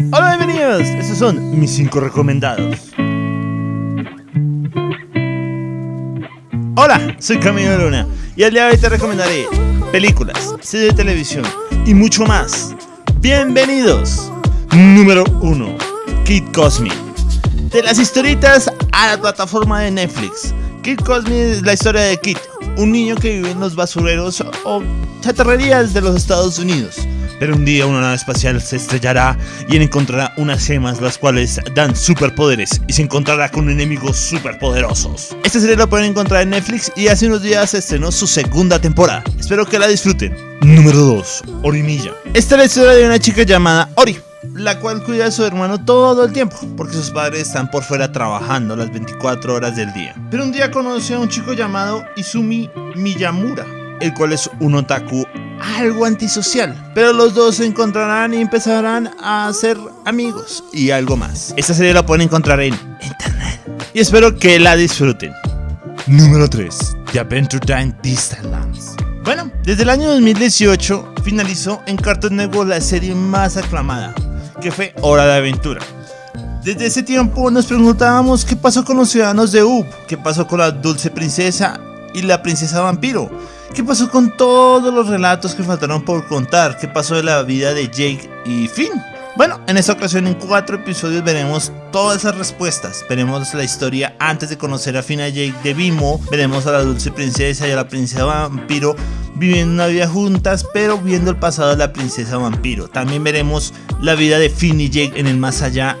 Hola, bienvenidos. Estos son mis 5 recomendados. Hola, soy Camilo Luna y el día de hoy te recomendaré películas, series de televisión y mucho más. Bienvenidos. Número 1. Kid Cosme. De las historitas a la plataforma de Netflix. Kid Cosme es la historia de Kid, un niño que vive en los basureros o chatarrerías de los Estados Unidos. Pero un día una nave espacial se estrellará y él encontrará unas gemas las cuales dan superpoderes y se encontrará con enemigos superpoderosos. Esta serie la pueden encontrar en Netflix y hace unos días se estrenó su segunda temporada. Espero que la disfruten. Número 2. Orimilla. Esta es la historia de una chica llamada Ori la cual cuida a su hermano todo el tiempo, porque sus padres están por fuera trabajando las 24 horas del día. Pero un día conoce a un chico llamado Izumi Miyamura, el cual es un otaku algo antisocial, pero los dos se encontrarán y empezarán a ser amigos y algo más. Esta serie la pueden encontrar en internet y espero que la disfruten. Número 3. The Adventure Time Lands Bueno, desde el año 2018 finalizó en Cartoon Network la serie más aclamada, que fue Hora de Aventura. Desde ese tiempo nos preguntábamos qué pasó con los ciudadanos de Up, qué pasó con la dulce princesa y la princesa vampiro, qué pasó con todos los relatos que faltaron por contar, qué pasó de la vida de Jake y Finn. Bueno, en esta ocasión en cuatro episodios veremos todas esas respuestas. Veremos la historia antes de conocer a Finn y Jake de Bimo, veremos a la dulce princesa y a la princesa vampiro viviendo una vida juntas, pero viendo el pasado de la princesa vampiro. También veremos la vida de Finn y Jake en el más allá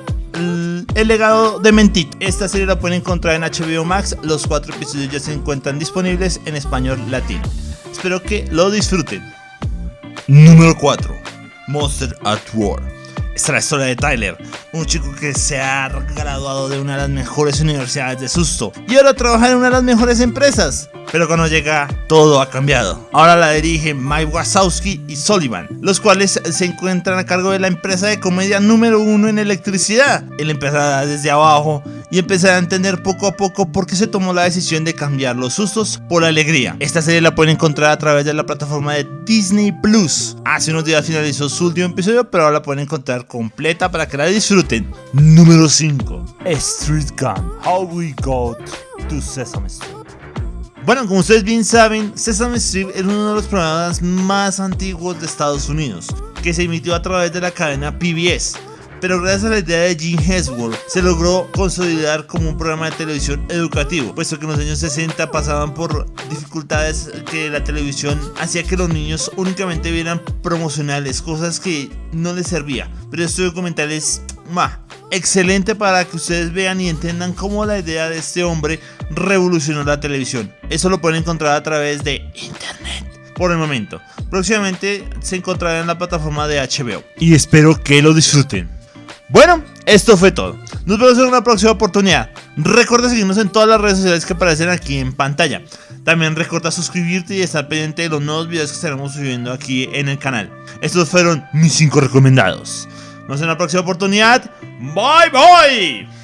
el legado de Mentit. Esta serie la pueden encontrar en HBO Max. Los cuatro episodios ya se encuentran disponibles en español latino. Espero que lo disfruten. Número 4. Monster at War. Esta es la historia de Tyler, un chico que se ha graduado de una de las mejores universidades de susto y ahora trabaja en una de las mejores empresas. Pero cuando llega, todo ha cambiado. Ahora la dirigen Mike Wazowski y Sullivan, los cuales se encuentran a cargo de la empresa de comedia número uno en electricidad. Él empezará desde abajo y empezará a entender poco a poco por qué se tomó la decisión de cambiar los sustos por alegría. Esta serie la pueden encontrar a través de la plataforma de Disney Plus. Hace unos días finalizó su último episodio, pero ahora la pueden encontrar completa para que la disfruten. Número 5. Street Gun. How we got to Sesame Street. Bueno, como ustedes bien saben, Sesame Street es uno de los programas más antiguos de Estados Unidos, que se emitió a través de la cadena PBS. Pero gracias a la idea de Gene Hesworth se logró consolidar como un programa de televisión educativo, puesto que en los años 60 pasaban por dificultades que la televisión hacía que los niños únicamente vieran promocionales, cosas que no les servía. Pero este documental es excelente para que ustedes vean y entiendan cómo la idea de este hombre revolucionó la televisión. Eso lo pueden encontrar a través de internet. Por el momento, próximamente se encontrará en la plataforma de HBO. Y espero que lo disfruten. Bueno, esto fue todo. Nos vemos en una próxima oportunidad. Recuerda seguirnos en todas las redes sociales que aparecen aquí en pantalla. También recuerda suscribirte y estar pendiente de los nuevos videos que estaremos subiendo aquí en el canal. Estos fueron mis 5 recomendados. Nos vemos en la próxima oportunidad. Bye bye.